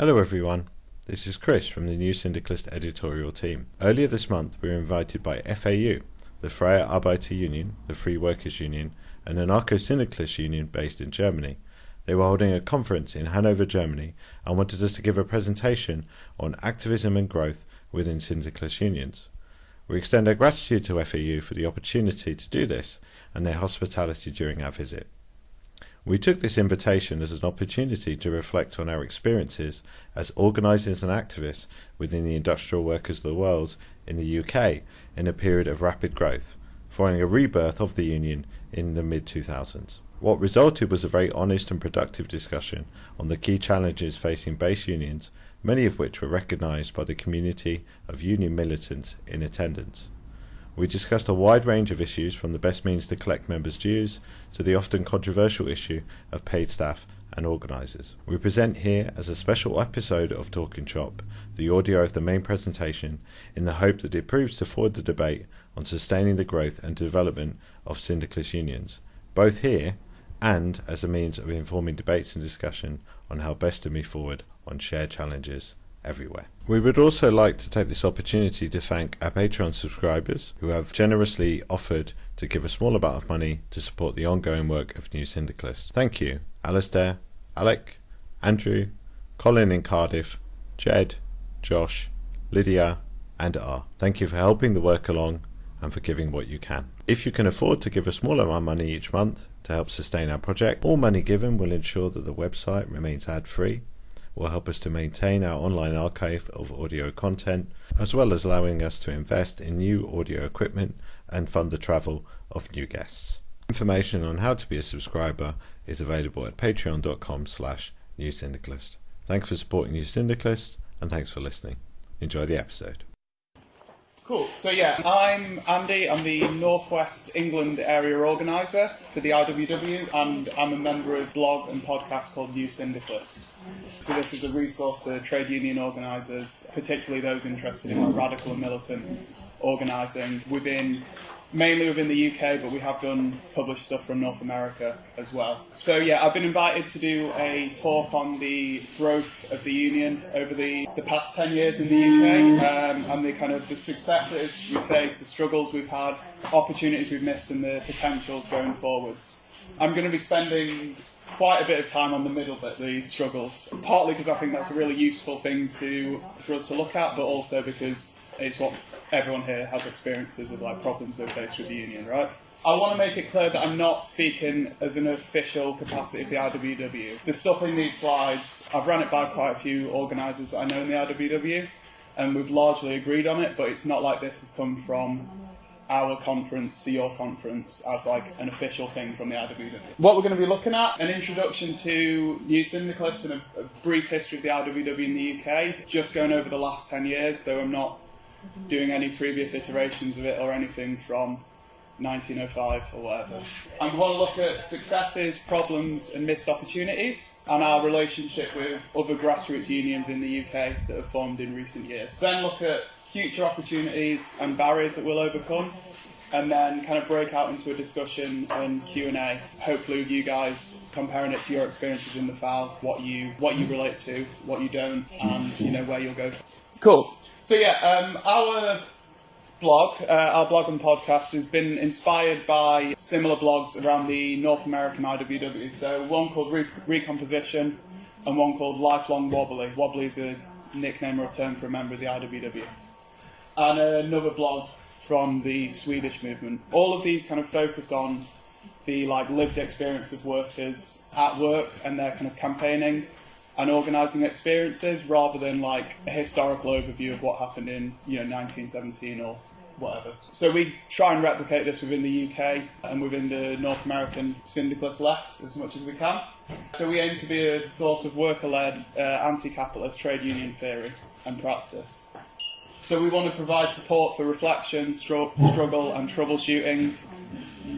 Hello, everyone. This is Chris from the New Syndicalist editorial team. Earlier this month, we were invited by FAU, the Freie Arbeiter Union, the Free Workers Union, and an anarcho syndicalist union based in Germany. They were holding a conference in Hanover, Germany, and wanted us to give a presentation on activism and growth within syndicalist unions. We extend our gratitude to FAU for the opportunity to do this and their hospitality during our visit. We took this invitation as an opportunity to reflect on our experiences as organisers and activists within the industrial workers of the world in the UK in a period of rapid growth, following a rebirth of the Union in the mid 2000s. What resulted was a very honest and productive discussion on the key challenges facing base unions, many of which were recognised by the community of union militants in attendance. We discussed a wide range of issues from the best means to collect members' dues to the often controversial issue of paid staff and organisers. We present here as a special episode of Talking Shop the audio of the main presentation in the hope that it proves to forward the debate on sustaining the growth and development of syndicalist unions, both here and as a means of informing debates and discussion on how best to move forward on shared challenges everywhere. We would also like to take this opportunity to thank our Patreon subscribers who have generously offered to give a small amount of money to support the ongoing work of New Syndicalists. Thank you, Alistair, Alec, Andrew, Colin in Cardiff, Jed, Josh, Lydia, and R. Thank you for helping the work along and for giving what you can. If you can afford to give a small amount of money each month to help sustain our project, all money given will ensure that the website remains ad free will help us to maintain our online archive of audio content, as well as allowing us to invest in new audio equipment and fund the travel of new guests. Information on how to be a subscriber is available at patreon.com slash newsyndicalist. Thanks for supporting New Syndicalist, and thanks for listening. Enjoy the episode. Cool. So yeah, I'm Andy. I'm the Northwest England area organizer for the IWW, and I'm a member of a blog and podcast called New Syndicalist. So this is a resource for trade union organisers, particularly those interested in like radical and militant organising within mainly within the UK, but we have done published stuff from North America as well. So yeah, I've been invited to do a talk on the growth of the union over the, the past 10 years in the UK um, and the kind of the successes we've faced, the struggles we've had, opportunities we've missed and the potentials going forwards. I'm going to be spending quite a bit of time on the middle bit, the struggles. Partly because I think that's a really useful thing to for us to look at, but also because it's what everyone here has experiences of like problems they face with the union, right? I want to make it clear that I'm not speaking as an official capacity of the IWW. The stuff in these slides, I've run it by quite a few organisers I know in the IWW, and we've largely agreed on it, but it's not like this has come from our conference to your conference as like an official thing from the IWW. What we're going to be looking at, an introduction to New Syndicalists and a, a brief history of the IWW in the UK, just going over the last 10 years, so I'm not doing any previous iterations of it or anything from 1905 or whatever. And we want to look at successes, problems, and missed opportunities, and our relationship with other grassroots unions in the UK that have formed in recent years. Then look at future opportunities and barriers that we'll overcome, and then kind of break out into a discussion and Q&A, hopefully with you guys comparing it to your experiences in the FAU, what you what you relate to, what you don't, and you know where you'll go. Cool. So yeah, um, our blog, uh, our blog and podcast has been inspired by similar blogs around the North American IWW. So one called Re- Recomposition and one called Lifelong Wobbly. Wobbly is a nickname or a term for a member of the IWW. And another blog from the Swedish movement. All of these kind of focus on the like lived experience of workers at work and their kind of campaigning and organising experiences rather than like a historical overview of what happened in you know 1917 or whatever. So we try and replicate this within the UK and within the North American syndicalist left as much as we can. So we aim to be a source of worker-led uh, anti-capitalist trade union theory and practice. So we want to provide support for reflection, struggle and troubleshooting.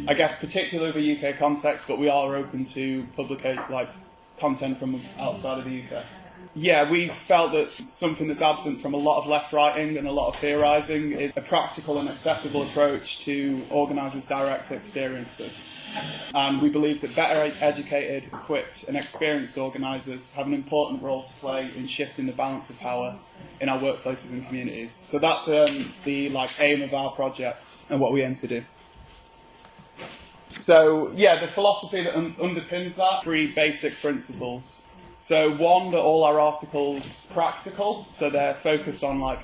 I guess particularly the UK context, but we are open to publicate like content from outside of the UK. Yeah, we felt that something that's absent from a lot of left writing and a lot of theorising is a practical and accessible approach to organisers' direct experiences. And we believe that better educated, equipped, and experienced organisers have an important role to play in shifting the balance of power in our workplaces and communities. So that's um, the like aim of our project and what we aim to do. So yeah, the philosophy that un- underpins that three basic principles. So one, that all our articles practical, so they're focused on like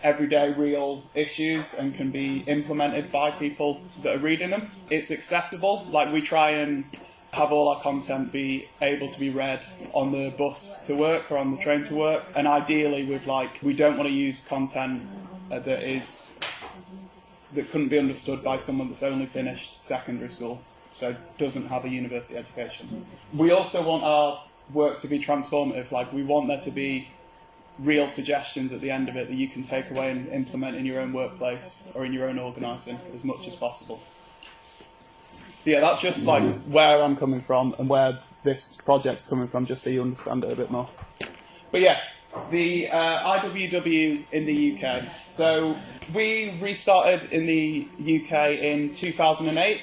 everyday real issues and can be implemented by people that are reading them. It's accessible, like we try and have all our content be able to be read on the bus to work or on the train to work, and ideally with like we don't want to use content that is that couldn't be understood by someone that's only finished secondary school, so doesn't have a university education. We also want our work to be transformative, like we want there to be real suggestions at the end of it that you can take away and implement in your own workplace or in your own organising as much as possible. So yeah, that's just like where I'm coming from and where this project's coming from, just so you understand it a bit more. But yeah, the uh, IWW in the UK. So we restarted in the UK in 2008.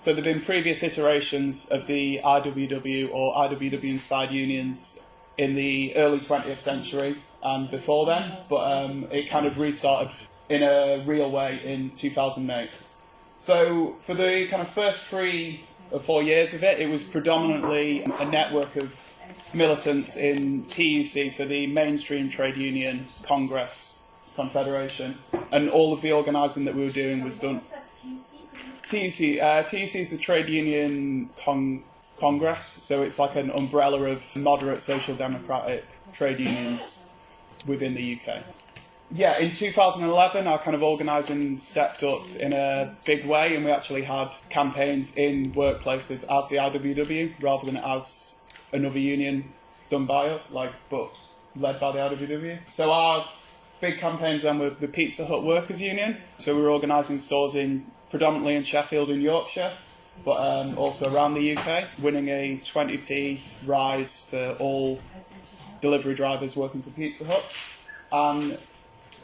So there have been previous iterations of the IWW or IWW inspired unions in the early 20th century and before then, but um, it kind of restarted in a real way in 2008. So for the kind of first three or four years of it, it was predominantly a network of militants in TUC, so the mainstream trade union, Congress, Confederation, and all of the organising that we were doing was done. TUC, uh, TUC is the trade union con- Congress, so it's like an umbrella of moderate social democratic trade unions within the UK. Yeah, in 2011, our kind of organising stepped up in a big way, and we actually had campaigns in workplaces as the IWW rather than as another union done by it, like but led by the IWW. So our big campaigns then were the Pizza Hut Workers Union. So we were organising stores in predominantly in Sheffield and Yorkshire, but um, also around the UK, winning a 20p rise for all delivery drivers working for Pizza Hut, and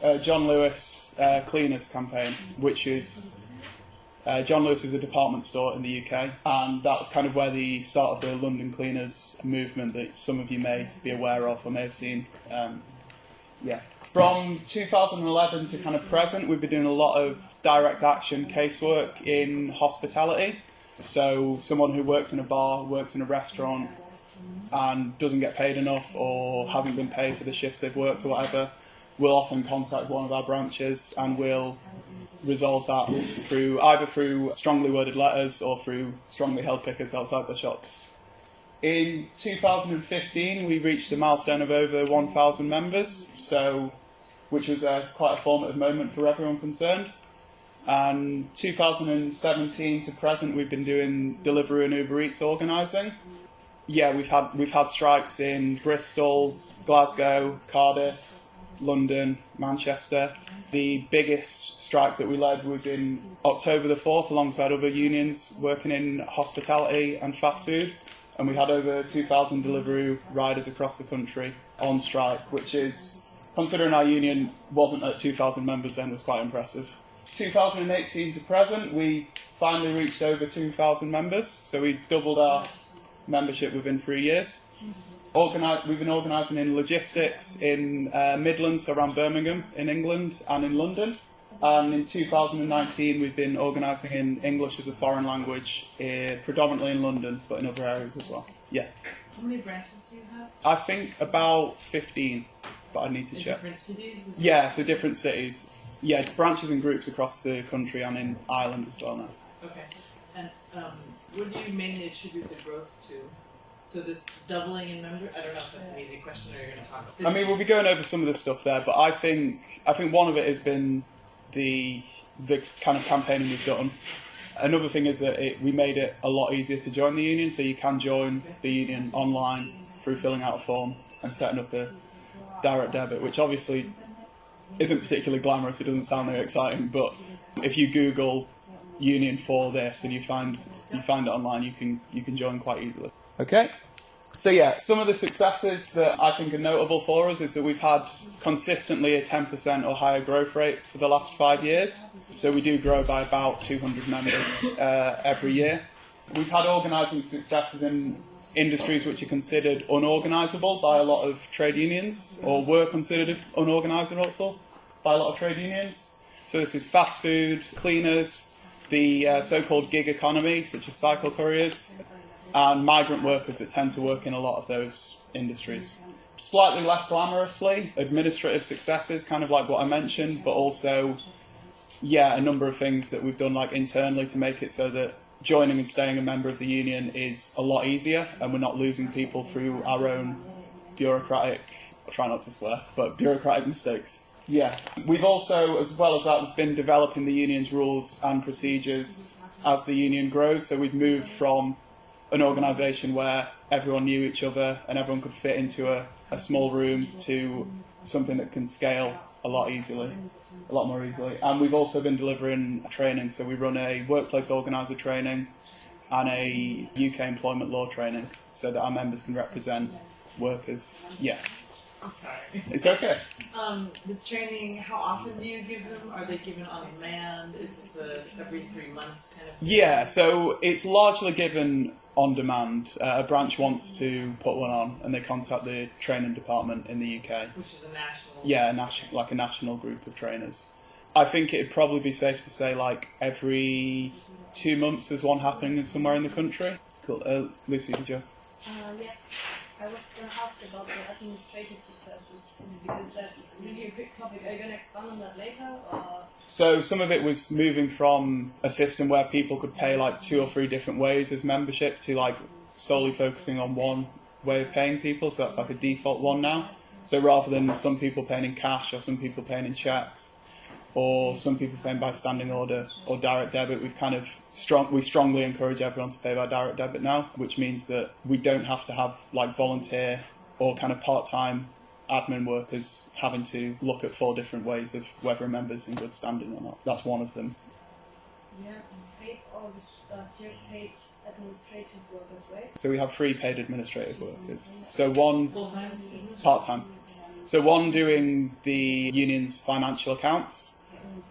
uh, John Lewis uh, Cleaners campaign, which is uh, John Lewis is a department store in the UK, and that was kind of where the start of the London Cleaners movement that some of you may be aware of or may have seen. Um, yeah. From 2011 to kind of present, we've been doing a lot of direct action casework in hospitality. So, someone who works in a bar, works in a restaurant, and doesn't get paid enough or hasn't been paid for the shifts they've worked or whatever, will often contact one of our branches and we'll resolve that through either through strongly worded letters or through strongly held pickets outside the shops. In 2015, we reached a milestone of over 1,000 members, so which was a, quite a formative moment for everyone concerned. Um, and 2017 to present, we've been doing Deliveroo and Uber Eats organising. Yeah, we've had we've had strikes in Bristol, Glasgow, Cardiff, London, Manchester. The biggest strike that we led was in October the 4th, alongside other unions working in hospitality and fast food. And we had over 2,000 Deliveroo riders across the country on strike, which is, considering our union wasn't at 2,000 members then, was quite impressive. 2018 to present, we finally reached over 2,000 members, so we doubled our membership within three years. Organi- we've been organising in logistics in uh, Midlands around Birmingham in England and in London. And in 2019, we've been organising in English as a foreign language, uh, predominantly in London, but in other areas as well. Yeah. How many branches do you have? I think about 15, but I need to In check. different cities? Yeah, so different cities. Yeah, branches and groups across the country and in Ireland as well now. Okay. And um, what do you mainly attribute the growth to? So this doubling in member? I don't know if that's an easy question or you're going to talk about. This. I mean, we'll be going over some of the stuff there, but I think I think one of it has been the the kind of campaigning we've done. Another thing is that it, we made it a lot easier to join the union, so you can join the union online through filling out a form and setting up a direct debit, which obviously isn't particularly glamorous. It doesn't sound very exciting, but if you Google union for this and you find you find it online, you can you can join quite easily. Okay. So yeah, some of the successes that I think are notable for us is that we've had consistently a 10% or higher growth rate for the last five years. So we do grow by about 200 members uh, every year. We've had organising successes in industries which are considered unorganisable by a lot of trade unions, or were considered unorganisable by a lot of trade unions. So this is fast food, cleaners, the uh, so-called gig economy, such as cycle couriers, and migrant workers that tend to work in a lot of those industries. Slightly less glamorously, administrative successes, kind of like what I mentioned, but also, yeah, a number of things that we've done like internally to make it so that joining and staying a member of the union is a lot easier, and we're not losing people through our own bureaucratic, I'll try not to swear, but bureaucratic mistakes. Yeah, we've also, as well as that, been developing the union's rules and procedures as the union grows. So we've moved from an organisation where everyone knew each other and everyone could fit into a, a small room to something that can scale a lot easily, a lot more easily. And we've also been delivering training. So we run a workplace organiser training and a UK employment law training so that our members can represent workers. Yeah, I'm sorry. it's okay. Um, the training, how often do you give them? Are they given on demand? Is this a every three months kind of thing? Yeah, so it's largely given on demand. Uh, a branch wants to put one on, and they contact the training department in the UK. Which is a national. Yeah, a nation, like a national group of trainers. I think it'd probably be safe to say like every two months there's one happening somewhere in the country. Cool. Uh, Lucy, did you? Uh, yes, I was going to ask about the administrative successes because that's really a big topic. Are you going to expand on that later? Or? So some of it was moving from a system where people could pay like two or three different ways as membership to like solely focusing on one way of paying people. So that's like a default one now. So rather than some people paying in cash or some people paying in checks or some people paying by standing order or direct debit, we've kind of strong we strongly encourage everyone to pay by direct debit now, which means that we don't have to have like volunteer or kind of part time admin workers having to look at four different ways of whether a member's in good standing or not. That's one of them. Have paid all the stuff, uh, you paid administrative workers, right? So we have three paid administrative workers. So one part time. So one doing the union's financial accounts,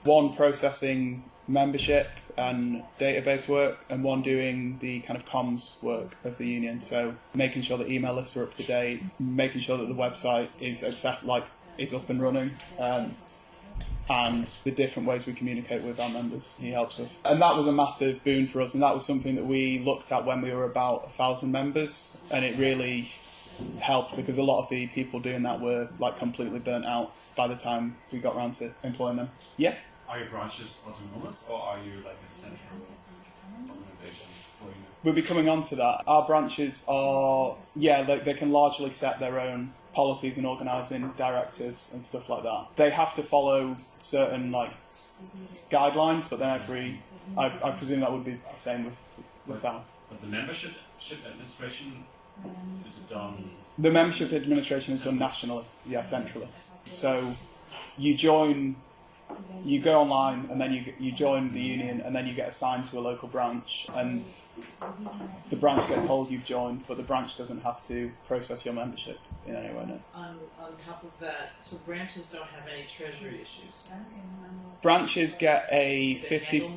one processing membership and database work, and one doing the kind of comms work of the union. So making sure that email lists are up to date, making sure that the website is access like is up and running. Um, and the different ways we communicate with our members, he helps with. And that was a massive boon for us, and that was something that we looked at when we were about a thousand members, and it really helped because a lot of the people doing that were like completely burnt out by the time we got around to employing them. Yeah. Are your branches autonomous or are you like a central organization for you? We'll be coming on to that. Our branches are, yeah, they, they can largely set their own policies and organising directives and stuff like that. They have to follow certain like guidelines, but then every, I, I presume that would be the same with with that. But the membership administration is it done The membership administration is done nationally, yeah, centrally. So you join, you go online, and then you you join the union, and then you get assigned to a local branch, and the branch get told you've joined, but the branch doesn't have to process your membership in any way. No. On, on top of that, so branches don't have any treasury issues. Branches get a fifty.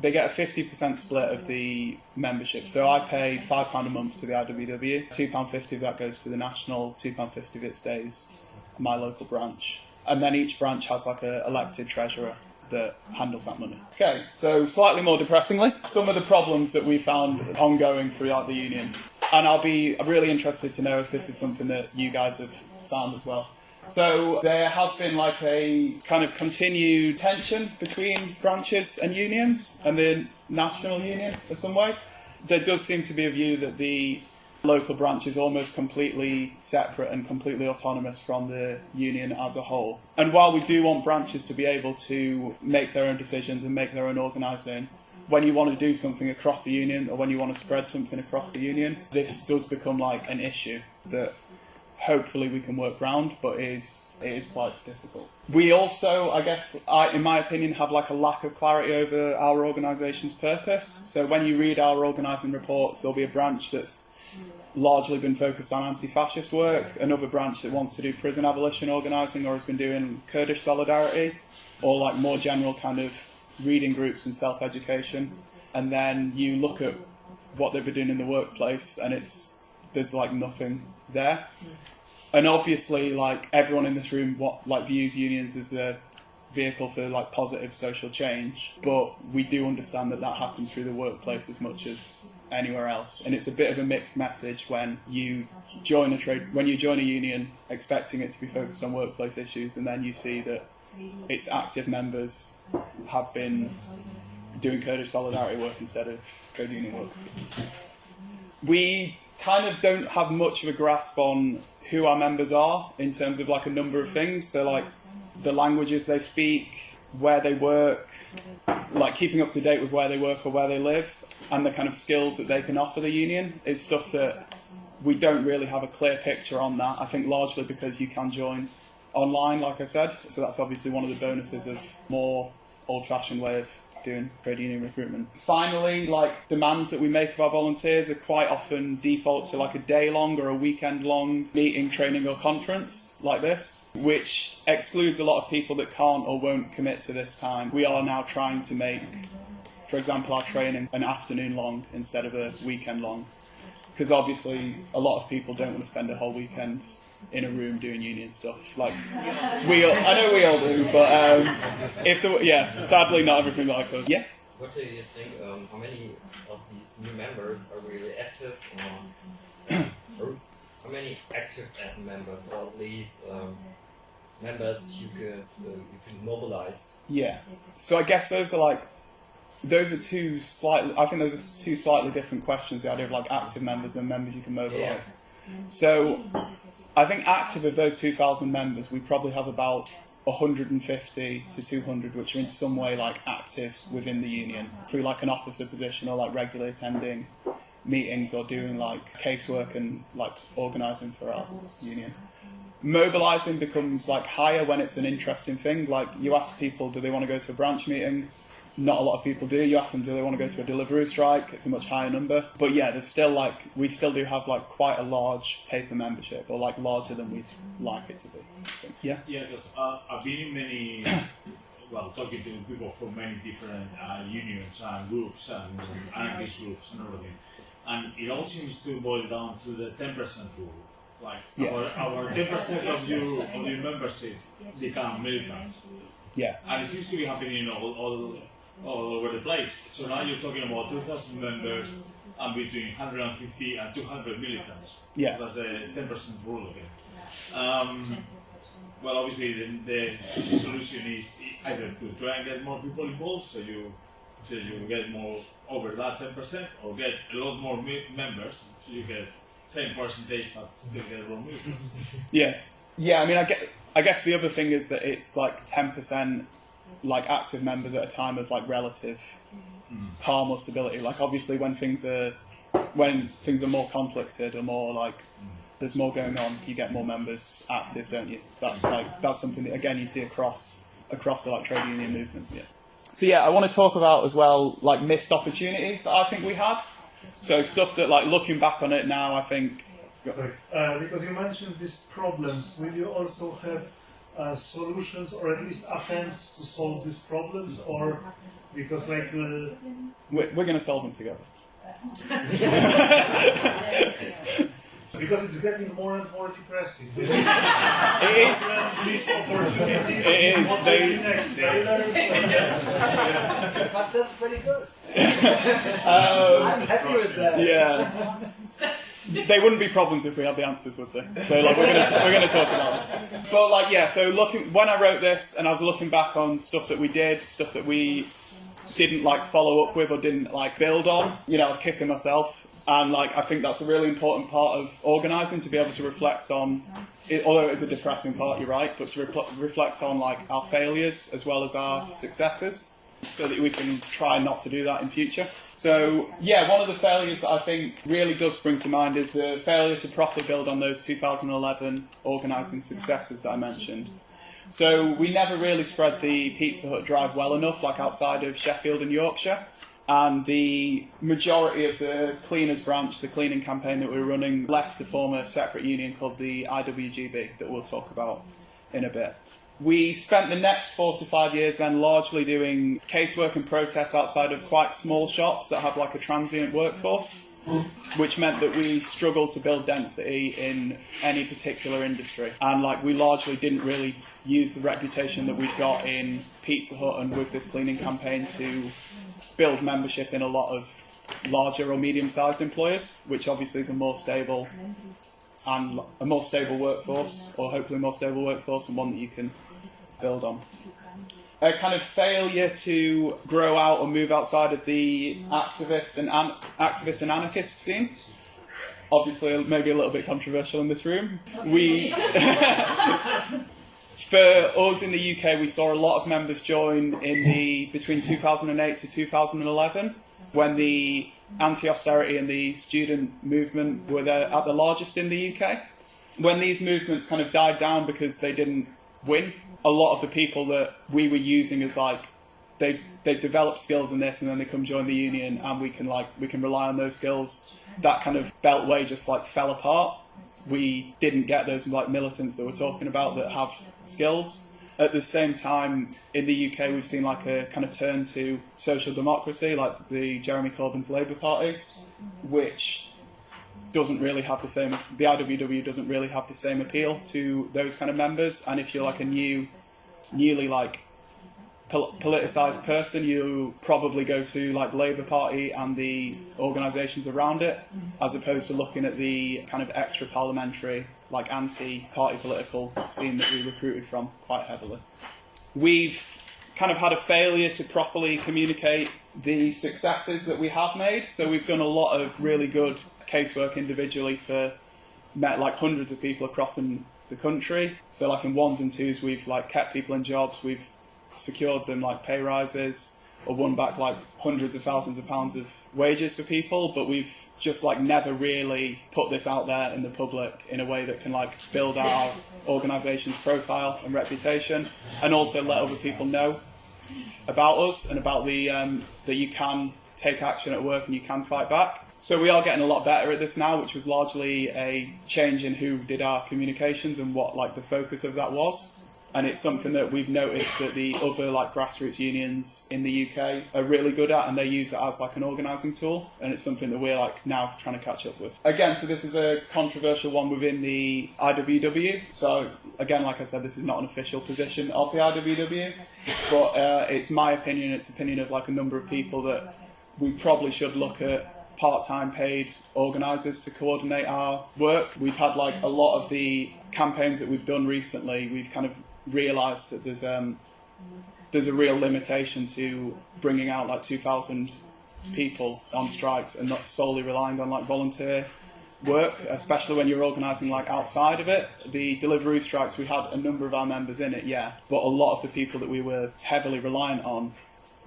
They get a fifty percent split of the membership. So I pay five pound a month to the IWW. Two pound fifty of that goes to the national. Two pound fifty of it stays my local branch. And then each branch has like a elected treasurer that handles that money. Okay, so slightly more depressingly, some of the problems that we found ongoing throughout the union, and I'll be really interested to know if this is something that you guys have found as well. So there has been like a kind of continued tension between branches and unions and the national union in some way. There does seem to be a view that the local branch is almost completely separate and completely autonomous from the union as a whole. And while we do want branches to be able to make their own decisions and make their own organising, when you want to do something across the union or when you want to spread something across the union, this does become like an issue that hopefully we can work round, but it is it is quite difficult. We also, I guess, I, in my opinion, have like a lack of clarity over our organisation's purpose. So when you read our organising reports, there'll be a branch that's largely been focused on anti-fascist work. Another branch that wants to do prison abolition organising or has been doing Kurdish solidarity, or like more general kind of reading groups and self-education. And then you look at what they've been doing in the workplace, and it's there's like nothing there. And obviously, like everyone in this room, what like views unions as a vehicle for like positive social change, but we do understand that that happens through the workplace as much as anywhere else. And it's a bit of a mixed message when you join a trade, when you join a union expecting it to be focused on workplace issues, and then you see that its active members have been doing Kurdish solidarity work instead of trade union work. We kind of don't have much of a grasp on who our members are in terms of like a number of things. So like the languages they speak, where they work, like keeping up to date with where they work or where they live, and the kind of skills that they can offer the union is stuff that we don't really have a clear picture on that. I think largely because you can join online, like I said. So that's obviously one of the bonuses of more old-fashioned way of doing trade union recruitment. Finally, like demands that we make of our volunteers are quite often default to like a day long or a weekend long meeting, training or conference like this, which excludes a lot of people that can't or won't commit to this time. We are now trying to make, for example, our training an afternoon long instead of a weekend long. Because obviously, a lot of people don't want to spend a whole weekend in a room doing union stuff. Like we, all, I know we all do, but um, if the yeah, sadly not everything like us. Yeah. What do you think? Um, how many of these new members are really active, or, or how many active members, or at least um, members you could uh, you can mobilize? Yeah. So I guess those are like those are two slightly. I think those are two slightly different questions. The idea of like active members and members you can mobilise. So I think active of those 2,000 members, we probably have about 150 to 200 which are in some way like active within the union through like an officer position or like regularly attending meetings or doing like casework and like organising for our union. Mobilising becomes like higher when it's an interesting thing. Like you ask people, do they want to go to a branch meeting? Not a lot of people do. You ask them, do they want to go to a delivery strike? It's a much higher number. But yeah, there's still like, we still do have like quite a large paper membership, or like larger than we'd like it to be. Yeah? Yeah, because uh, I've been in many, well, talking to people from many different uh, unions and groups and anarchist groups and everything. And it all seems to boil down to the 10% rule. Like Yeah. our, our 10% of you of your membership become militants. Yeah. And it seems to be happening all, all, all over the place. So now you're talking about 2,000 members and between 150 and 200 militants. Yeah. That's the 10% rule again. Um, well, obviously, the, the solution is either to try and get more people involved, so you so you get more over that 10%, or get a lot more me- members, so you get same percentage but still get more militants. Yeah. Yeah, I mean, I, get, I guess the other thing is that it's like 10% like active members at a time of like relative hmm. calm or stability. Like obviously when things are when things are more conflicted or more like hmm. there's more going on, you get more members active, don't you? That's like that's something that again you see across across the like trade union movement. Yeah. So yeah, I want to talk about as well like missed opportunities that I think we had. So stuff that like looking back on it now, I think uh, because you mentioned these problems, will you also have uh, solutions or at least attempts to solve these problems, or because like uh, we're, we're going to solve them together. because it's getting more and more depressing. It is. These opportunities. It is. What They- will be next? Failures? But that's pretty good. Um, I'm happy with that. Yeah. They wouldn't be problems if we had the answers, would they? So like we're gonna we're gonna talk about it. But like yeah, so looking when I wrote this and I was looking back on stuff that we did, stuff that we didn't like follow up with or didn't like build on, you know, I was kicking myself. And like I think that's a really important part of organising to be able to reflect on, it, although it is a depressing part, you're right, but to repl- reflect on like our failures as well as our successes so that we can try not to do that in future. So, yeah, one of the failures that I think really does spring to mind is the failure to properly build on those 2011 organising successes that I mentioned. So, we never really spread the Pizza Hut drive well enough, like outside of Sheffield and Yorkshire. and the majority of the cleaners branch, the cleaning campaign that we were running, left to form a separate union called the IWGB that we'll talk about in a bit. We spent the next four to five years then largely doing casework and protests outside of quite small shops that have like a transient workforce, which meant that we struggled to build density in any particular industry. And like we largely didn't really use the reputation that we'd got in Pizza Hut and with this cleaning campaign to build membership in a lot of larger or medium sized employers, which obviously is a more stable and a more stable workforce, or hopefully more stable workforce, and one that you can build on. A kind of failure to grow out or move outside of the activist and an- activist and anarchist scene. Obviously, maybe a little bit controversial in this room. We, for us in the UK, we saw a lot of members join in the between 2008 to 2011 when the anti-austerity and the student movement were there at the largest in the UK. When these movements kind of died down because they didn't win, a lot of the people that we were using as like they've they've developed skills in this and then they come join the union and we can like we can rely on those skills. That kind of beltway just like fell apart. We didn't get those like militants that we're talking about that have skills. At the same time, in the UK, we've seen like a kind of turn to social democracy, like the Jeremy Corbyn's Labour Party, which doesn't really have the same. The IWW doesn't really have the same appeal to those kind of members. And if you're like a new, newly like pol- politicized person, you probably go to like Labour Party and the organisations around it, as opposed to looking at the kind of extra parliamentary, like anti-party political scene that we recruited from quite heavily. We've kind of had a failure to properly communicate the successes that we have made. So we've done a lot of really good casework individually for met like hundreds of people across in the country. So like in ones and twos, we've like kept people in jobs. We've secured them like pay rises or won back like hundreds of thousands of pounds of wages for people. But we've just like never really put this out there in the public in a way that can like build our organisation's profile and reputation, and also let other people know about us and about the um, that you can take action at work and you can fight back. So we are getting a lot better at this now, which was largely a change in who did our communications and what like the focus of that was. And it's something that we've noticed that the other like grassroots unions in the UK are really good at, and they use it as like an organising tool. And it's something that we're like now trying to catch up with. Again, so this is a controversial one within the IWW. So again, like I said, this is not an official position of the IWW, but uh, it's my opinion. It's the opinion of like a number of people that we probably should look at part-time paid organisers to coordinate our work. We've had like a lot of the campaigns that we've done recently. We've kind of realised that there's um, there's a real limitation to bringing out like 2,000 people on strikes and not solely relying on like volunteer work, especially when you're organising like outside of it. The Deliveroo strikes, we had a number of our members in it, yeah, but a lot of the people that we were heavily reliant on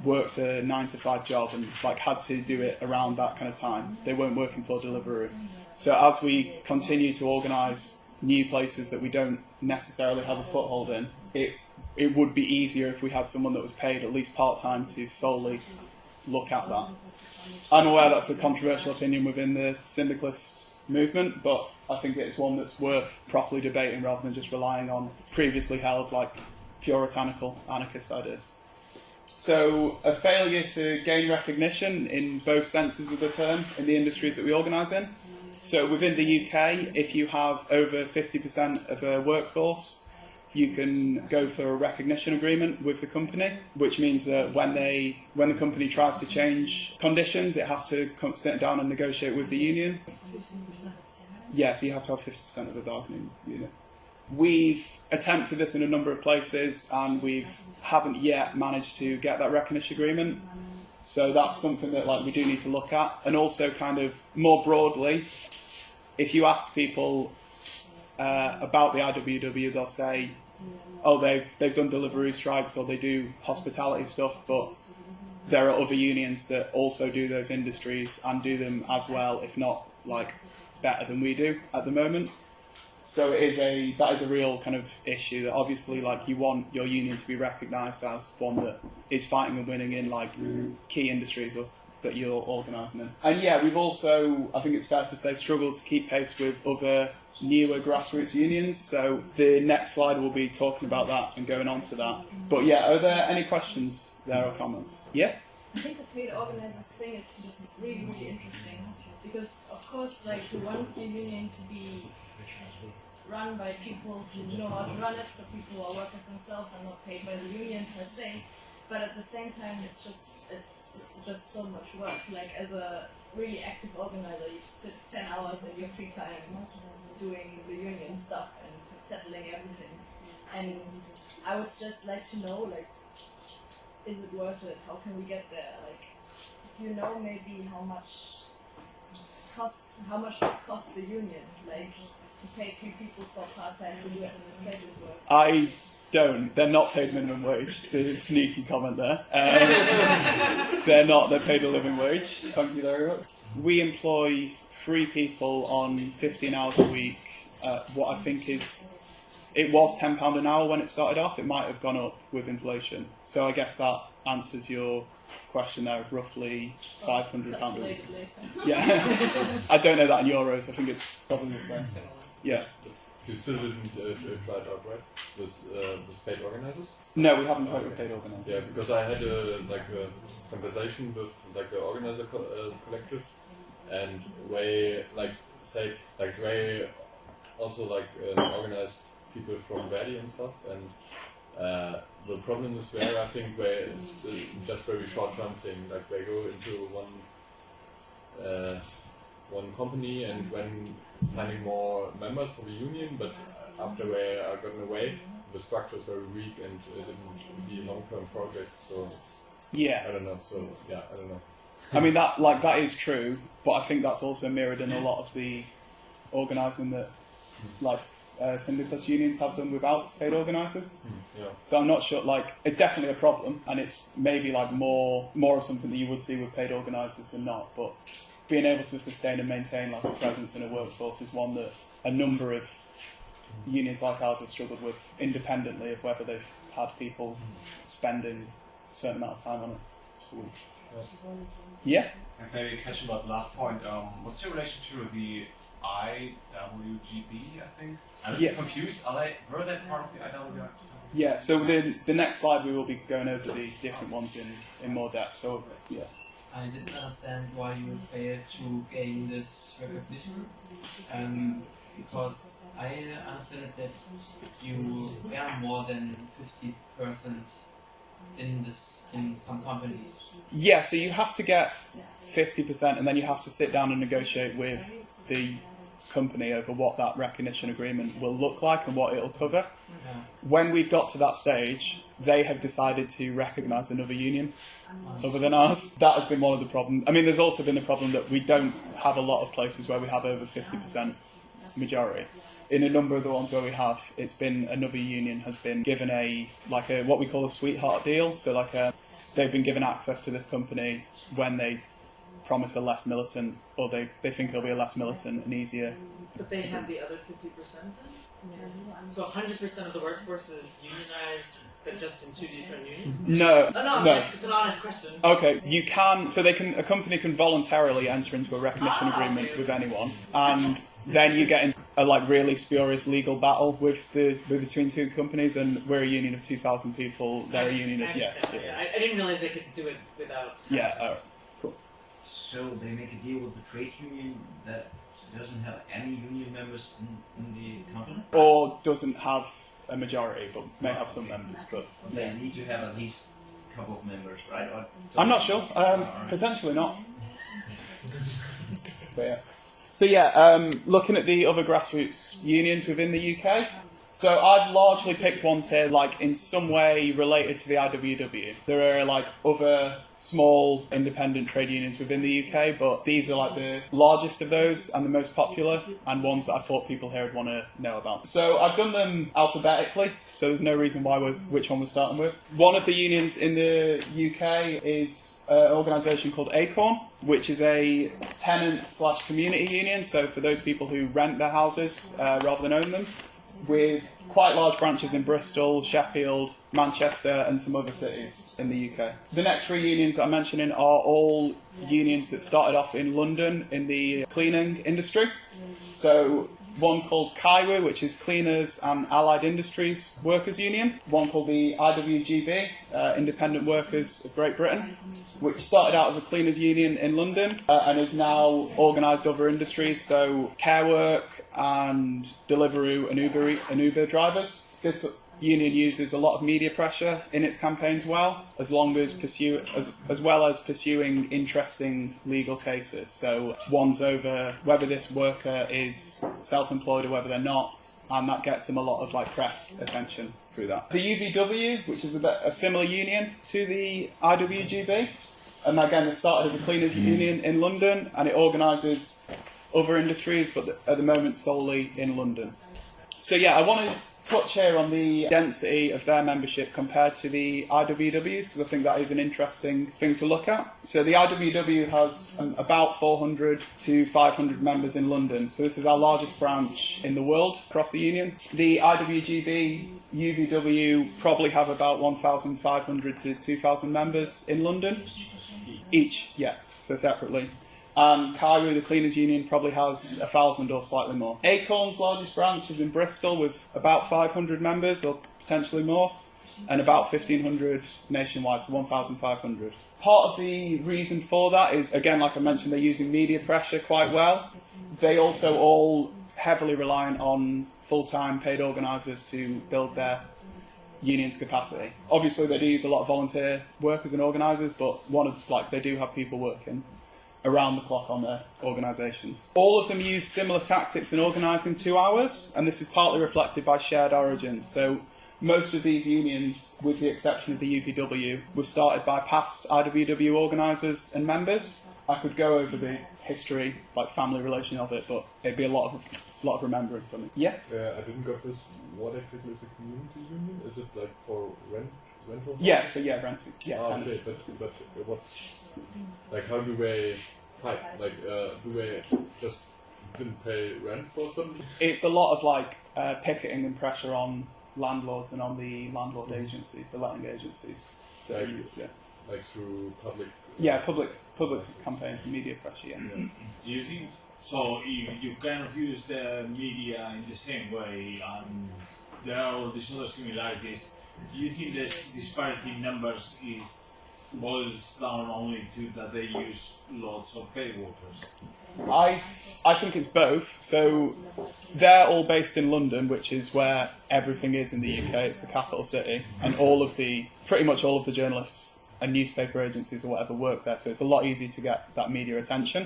worked a nine to five job and like had to do it around that kind of time. They weren't working for Deliveroo. So as we continue to organise new places that we don't necessarily have a foothold in, it it would be easier if we had someone that was paid at least part time to solely look at that. I'm aware that's a controversial opinion within the syndicalist movement, but I think it's one that's worth properly debating rather than just relying on previously held like puritanical anarchist ideas. So, a failure to gain recognition in both senses of the term in the industries that we organise in. So, within the UK, if you have over 50% of a workforce, you can go for a recognition agreement with the company, which means that when they when the company tries to change conditions, it has to come, sit down and negotiate with the union. Yes, you have to have 50% of the bargaining unit. We've attempted this in a number of places and we haven't yet managed to get that recognition agreement. So that's something that like we do need to look at. And also kind of more broadly, if you ask people uh, about the IWW, they'll say, oh, they've, they've done delivery strikes or they do hospitality stuff, but there are other unions that also do those industries and do them as well, if not like better than we do at the moment. So it is a that is a real kind of issue that obviously like you want your union to be recognised as one that is fighting and winning in like mm-hmm. key industries or that you're organising in. And yeah, we've also, I think it's fair to say, struggled to keep pace with other newer grassroots unions. So the next slide will be talking about that and going on to that. But yeah, are there any questions there or comments? Yeah? I think the paid organizers thing is just really, really interesting because, of course, like you want your union to be run by people who know how to run it, so people who are workers themselves are not paid by the union per se. But at the same time, it's just it's just so much work. Like as a really active organizer, you sit ten hours in your free time doing the union stuff and settling everything. And I would just like to know, like, is it worth it? How can we get there? Like, do you know maybe how much cost? How much this cost the union? Like, to pay two people for part time to do administrative work. I don't. They're not paid minimum wage. The sneaky comment there. Um, they're not. They're paid a living wage. Thank you very much. We employ three people on 15 hours a week. Uh, what I think is, it was £10 an hour when it started off. It might have gone up with inflation. So I guess that answers your question there of roughly £500 a week. Calculate it later. Yeah. I don't know that in euros. I think it's probably the same. Yeah. You still didn't uh, try it out, right? With uh, with paid organizers? No, we haven't tried with paid organisers. Yeah, because I had a like a conversation with like the organizer co- uh, collective, and way like say like way also like uh, organized people from Verdi and stuff, and uh, the problem is there, I think where it's uh, just very short term thing, like they go into one. Uh, one company and when finding more members for the union, but after they are gotten away, the structure is very weak and it didn't be a long-term project. So Yeah. I don't know. So yeah, I don't know. I mean that like that is true, but I think that's also mirrored in a lot of the organising that like uh, syndicalist unions have done without paid organisers. Yeah. So I'm not sure. Like it's definitely a problem, and it's maybe like more more of something that you would see with paid organisers than not. But being able to sustain and maintain like a presence in a workforce is one that a number of unions like ours have struggled with, independently of whether they've had people spending a certain amount of time on it. Yeah. And maybe a question about the last point. Um, what's your relation to the IWGB? I think I'm a bit Yeah. confused. Are they were they part of the IWGB? Yeah, so the the next slide we will be going over the different ones in, in more depth. So yeah. I didn't understand why you failed to gain this recognition. Um, because I understand that you earn more than 50% in this in some companies. Yeah, so you have to get fifty percent and then you have to sit down and negotiate with the company over what that recognition agreement will look like and what it'll cover. Yeah. When we've got to that stage, they have decided to recognise another union other than ours. That has been one of the problems. I mean, there's also been the problem that we don't have a lot of places where we have over 50% majority. In a number of the ones where we have, it's been another union has been given a like a what we call a sweetheart deal. So like a, they've been given access to this company when they promise a less militant, or they, they think it'll be a less militant and easier. But they have the other fifty percent then? So hundred percent of the workforce is unionized, but just in two different unions? No, Oh, no, no. it's an honest question. Okay, you can. So they can. A company can voluntarily enter into a recognition Ah, agreement okay. with anyone, and then you get in a like really spurious legal battle with the between two companies. And we're a union of two thousand people. They're a union I of yeah, understand, yeah, I, I didn't realize they could do it without. yeah. alright. So they make a deal with the trade union that doesn't have any union members in, in the company? Or doesn't have a majority, but may have some members. But They need to have at least a couple of members, right? Or I'm not sure. Um, Alright. potentially not. But yeah. So yeah, um, looking at the other grassroots unions within the UK. So I've largely picked ones here, like in some way related to the IWW. There are like other small independent trade unions within the UK, but these are like the largest of those and the most popular, and ones that I thought people here would want to know about. So I've done them alphabetically, so there's no reason why we're, which one we're starting with. One of the unions in the UK is an organisation called Acorn, which is a tenant slash community union. So for those people who rent their houses uh, rather than own them. With quite large branches in Bristol, Sheffield, Manchester, and some other cities in the UK. The next three unions I'm mentioning are all unions that started off in London in the cleaning industry. So one called CAIWU, which is Cleaners and Allied Industries Workers Union, one called the IWGB, uh, Independent Workers of Great Britain, which started out as a cleaners union in London uh, and is now organised other industries, so care work and Deliveroo and Uber, and Uber drivers. This union uses a lot of media pressure in its campaigns well, as long as pursue as, as well as pursuing interesting legal cases. So one's over whether this worker is self-employed or whether they're not, and that gets them a lot of like press attention through that. The UVW, which is a, a similar union to the IWGB, and again, they started as a cleaners union in London, and it organises other industries, but at the moment solely in London. So yeah, I want to touch here on the density of their membership compared to the IWWs because I think that is an interesting thing to look at. So the IWW has um, about 400 to 500 members in London. So this is our largest branch in the world across the union. The IWGB, UVW probably have about 1,500 to 2,000 members in London each. Yeah, so separately. Um, and CAIWU, the Cleaners Union, probably has a thousand or slightly more. Acorn's largest branch is in Bristol with about 500 members or potentially more, and about 1,500 nationwide, so 1,500. Part of the reason for that is, again, like I mentioned, they're using media pressure quite well. They also all heavily reliant on full-time paid organisers to build their union's capacity. Obviously, they do use a lot of volunteer workers and organisers, but one of like they do have people working around the clock on their organisations. All of them use similar tactics in organising two hours, and this is partly reflected by shared origins. So most of these unions, with the exception of the UVW, were started by past IWW organisers and members. I could go over the history, like family relation of it, but it'd be a lot of lot of remembering for me. Yeah. Uh, I didn't get this. What exactly is a community union? Is it like for rent rental? Yeah. So yeah, renting. Yeah. Ah, okay, but but what's like how do they fight? Like uh, do they just didn't pay rent for something? It's a lot of like uh, picketing and pressure on landlords and on the landlord agencies, the letting agencies. That Like- used, yeah. Like through public. Yeah, public public campaigns and media pressure. Yeah. Do you think so? You, you kind of use the media in the same way, and there are all these other similarities. Do you think that disparity in numbers is boils down only to that they use lots of paid workers? I I think it's both. So they're all based in London, which is where everything is in the UK. It's the capital city, and all of the pretty much all of the journalists and newspaper agencies or whatever work there. So it's a lot easier to get that media attention.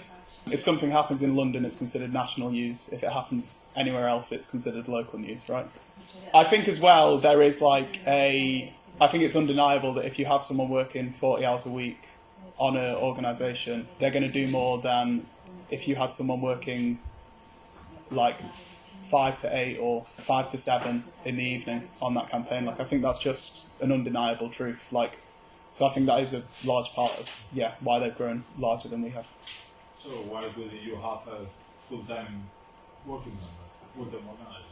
If something happens in London, it's considered national news. If it happens anywhere else, it's considered local news, right? I think as well there is like a. I think it's undeniable that if you have someone working 40 hours a week on an organisation, they're going to do more than if you had someone working like five to eight or five to seven in the evening on that campaign. Like I think that's just an undeniable truth. Like so, I think that is a large part of yeah why they've grown larger than we have. So why would you have a full-time working member, full-time organizer?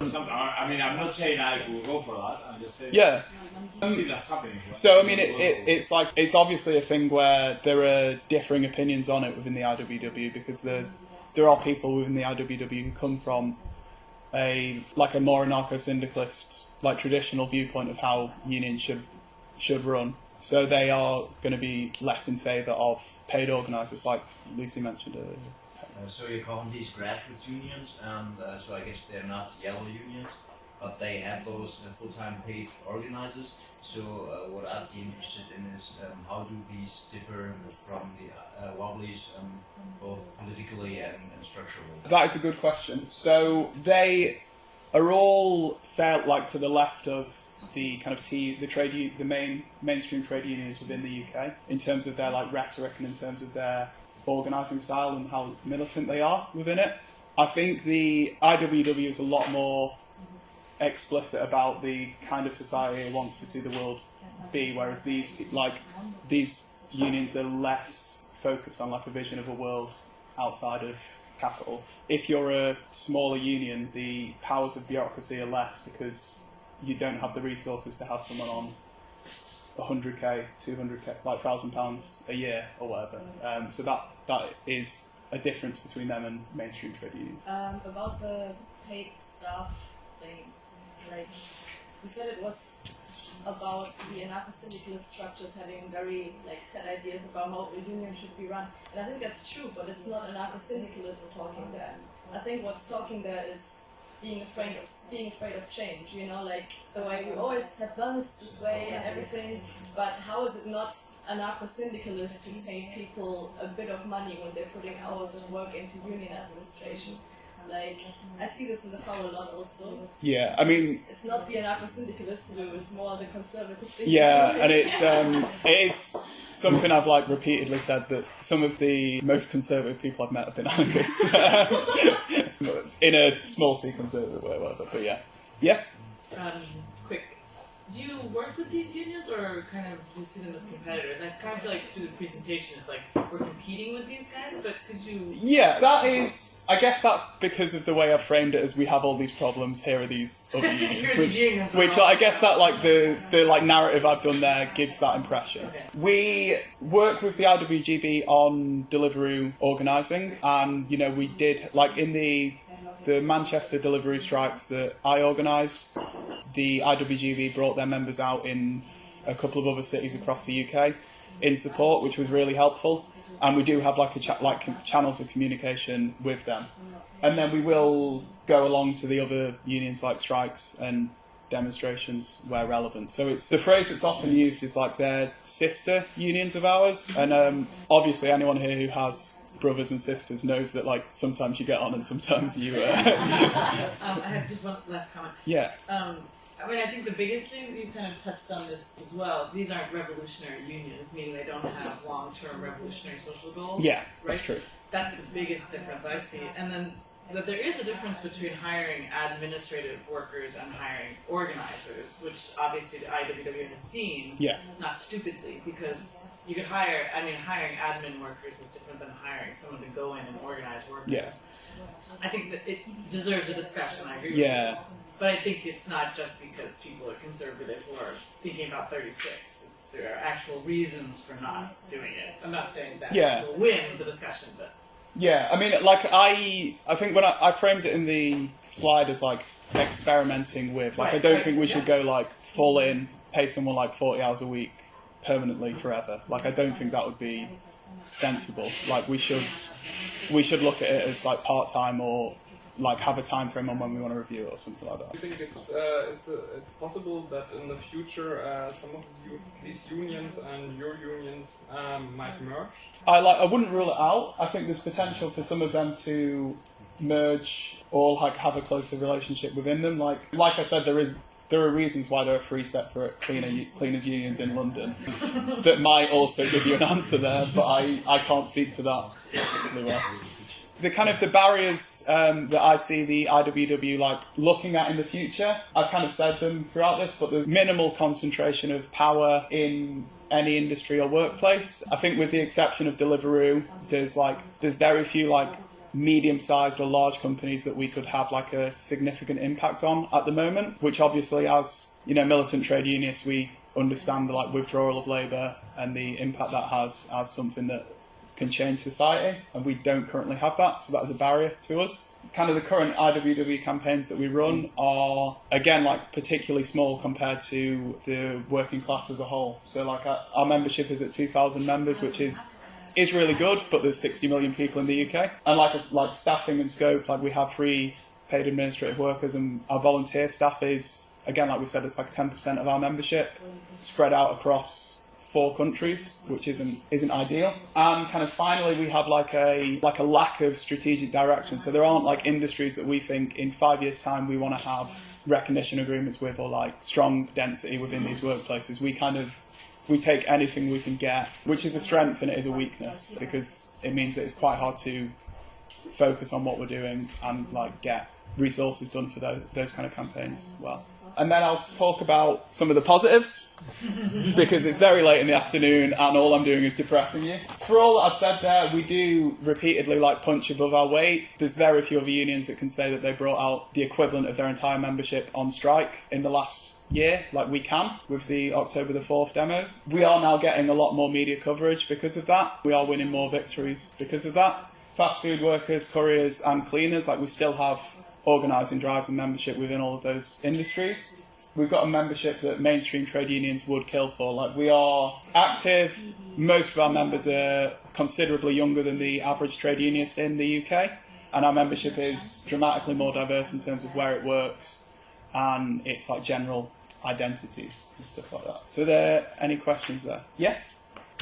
Some, I mean, I'm not saying I will go for that. I'm just saying. Yeah. I see that's happening. right? So I mean, it, it, it's like it's obviously a thing where there are differing opinions on it within the IWW because there's there are people within the IWW who come from a like a more anarcho-syndicalist, like traditional viewpoint of how unions should should run. So they are going to be less in favour of paid organisers, like Lucy mentioned earlier. Uh, so you call them these grassroots unions, and uh, so I guess they're not yellow unions, but they have those uh, full-time paid organizers. So what I'd be interested in is um, how do these differ from the wobblies, um, both politically and, and structurally? That is a good question. So they are all felt like to the left of the kind of T, the trade, the main mainstream trade unions within the UK in terms of their like rhetoric and in terms of their organising style and how militant they are within it. I think the IWW is a lot more explicit about the kind of society it wants to see the world be, whereas these like these unions are less focused on like a vision of a world outside of capital. If you're a smaller union, the powers of bureaucracy are less because you don't have the resources to have someone on 100k, 200k, like thousand pounds a year or whatever. Um, so that that is a difference between them and mainstream trade unions. Um, about the paid staff thing, like you said, it was about the anarcho-syndicalist structures having very like set ideas about how a union should be run, and I think that's true. But it's not anarcho-syndicalism talking there. I think what's talking there is being afraid of being afraid of change. You know, like the way we always have done this this way and everything. But how is it not anarcho-syndicalist to pay people a bit of money when they're putting hours of work into union administration? Like I see this in the FAU a lot also. Yeah, I mean, It's, it's not the anarcho-syndicalist view; it's more the conservative thing. Yeah, and it's um, it is something I've like repeatedly said that some of the most conservative people I've met have been anarchists in a small c conservative way, whatever. But yeah, yeah. Um, quick. Do you work with these unions, or kind of do you see them as competitors? I kind of feel like through the presentation, it's like we're competing with these guys, but could you? Yeah, that is. I guess that's because of the way I've framed it as we have all these problems. Here are these other unions, which, unions. which I guess that like the the like narrative I've done there gives that impression. We work with the IWGB on Deliveroo organising, and you know we did like in the the Manchester delivery strikes that I organised. The IWGB brought their members out in a couple of other cities across the UK in support, which was really helpful. And we do have like a cha- like channels of communication with them, and then we will go along to the other unions like strikes and demonstrations where relevant. So it's the phrase that's often used is like they're sister unions of ours, and um, obviously anyone here who has brothers and sisters knows that like sometimes you get on and sometimes you. Uh, Um, I have just one last comment. yeah, Um, I mean, I think the biggest thing you kind of touched on this as well. These aren't revolutionary unions, meaning they don't have long-term revolutionary social goals. yeah, right? that's true. That's the biggest difference I see. And then that there is a difference between hiring administrative workers and hiring organizers, which obviously the IWW has seen. Yeah. Not stupidly, because you could hire. I mean, hiring admin workers is different than hiring someone to go in and organize workers. Yeah. I think that it deserves a discussion. I agree. with Yeah. you. But I think it's not just because people are conservative or thinking about 36. It's there are actual reasons for not doing it. I'm not saying that Yeah. will win the discussion, but Yeah, I mean, like I, I think when I, I framed it in the slide as like experimenting with, like I don't right, think we should go like full in, pay someone like forty hours a week permanently forever. Like I don't think that would be sensible. Like we should, we should look at it as like part time or like have a time frame on when we want to review it or something like that. I think it's uh, it's uh, it's possible that in the future uh, some of the, these unions and your unions um, might merge. I like I wouldn't rule it out. I think there's potential for some of them to merge or like have a closer relationship within them. Like like I said, there is there are reasons why there are three separate cleaner cleaners unions in London that might also give you an answer there, but I, I can't speak to that particularly well. The kind of the barriers um, that I see the IWW like looking at in the future, I've kind of said them throughout this, but there's minimal concentration of power in any industry or workplace. I think with the exception of Deliveroo, there's like there's very few like medium-sized or large companies that we could have like a significant impact on at the moment. Which obviously, as you know, militant trade unionists, we understand the like withdrawal of labour and the impact that has as something that can change society, and we don't currently have that, so that is a barrier to us. Kind of the current IWW campaigns that we run mm. are again like particularly small compared to the working class as a whole. So like our, our membership is at 2,000 members, which is is really good, but there's 60 million people in the UK, and like us like staffing and scope, like we have free paid administrative workers, and our volunteer staff is again like we said, it's like 10% of our membership spread out across four countries, which isn't isn't ideal. And kind of finally, we have like a like a lack of strategic direction. So there aren't like industries that we think in five years' time we want to have recognition agreements with or like strong density within these workplaces. We kind of we take anything we can get, which is a strength and it is a weakness because it means that it's quite hard to focus on what we're doing and like get resources done for those, those kind of campaigns well. And then I'll talk about some of the positives because it's very late in the afternoon and all I'm doing is depressing you. For all that I've said there, we do repeatedly like punch above our weight. There's very few other unions that can say that they brought out the equivalent of their entire membership on strike in the last year, like we can with the October the 4th demo. We are now getting a lot more media coverage because of that. We are winning more victories because of that. Fast food workers, couriers, and cleaners, like we still have organising drives and membership within all of those industries. We've got a membership that mainstream trade unions would kill for. Like we are active. Most of our members are considerably younger than the average trade unionist in the UK, and our membership is dramatically more diverse in terms of where it works and its like general identities and stuff like that. So, are there any questions there? Yeah.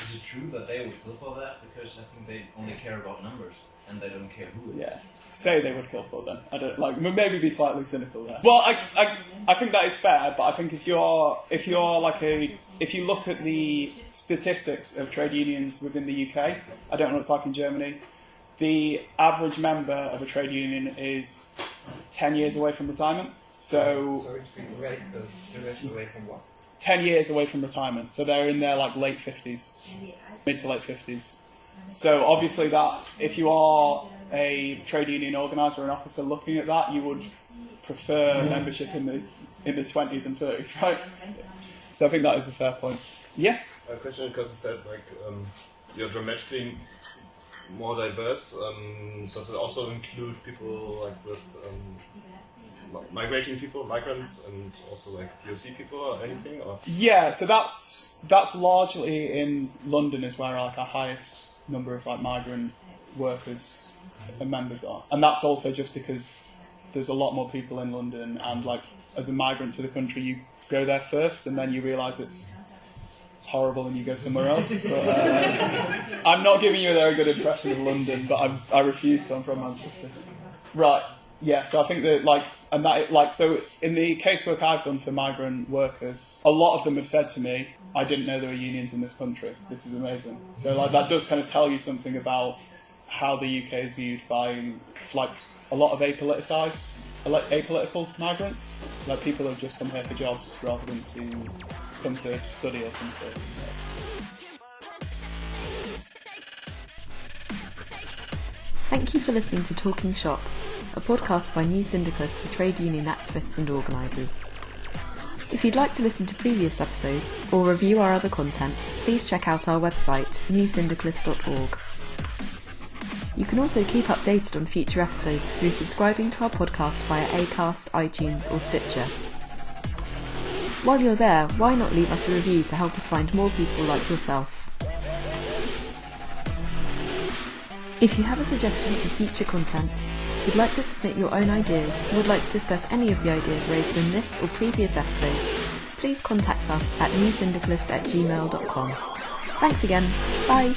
Is it true that they would kill for that? Because I think they only care about numbers and they don't care who it is. Yeah. Say they would kill for them. I don't like maybe be slightly cynical there. Well, I, I, I think that is fair, but I think if you're if you're like a if you look at the statistics of trade unions within the UK, I don't know what it's like in Germany. The average member of a trade union is ten years away from retirement. So, So it's away, the rest away from what? 10 years away from retirement. So they're in their like late 50s, mid to late 50s. So obviously that if you are a trade union organizer or an officer looking at that, you would prefer membership in the in the 20s and 30s, right? So I think that is a fair point. Yeah. A question because you said like um, you're dramatically more diverse. Um, does it also include people like with um, migrating people, migrants, and also like POC people or anything? Or Yeah, so that's that's largely in London is where like our highest number of like migrant workers and members are, and that's also just because there's a lot more people in London, and like as a migrant to the country, you go there first, and then you realise it's horrible, and you go somewhere else. But, uh, I'm not giving you a very good impression of London, but I'm, I refuse to. I'm from Manchester. Right. Yeah, so I think that like and that like so in the casework I've done for migrant workers, a lot of them have said to me, "I didn't know there were unions in this country. This is amazing." So like that does kind of tell you something about how the UK is viewed by like a lot of apoliticized, apolitical migrants, like people who have just come here for jobs rather than to come to study or come to. Thank you for listening to Talking Shop, a podcast by New Syndicalists for trade union activists and organisers. If you'd like to listen to previous episodes or review our other content, please check out our website, newsyndicalist.org. You can also keep updated on future episodes through subscribing to our podcast via Acast, iTunes, or Stitcher. While you're there, why not leave us a review to help us find more people like yourself? If you have a suggestion for future content, would like to submit your own ideas, or would like to discuss any of the ideas raised in this or previous episodes, please contact us at newsyndicalist at gmail.com. Thanks again. Bye.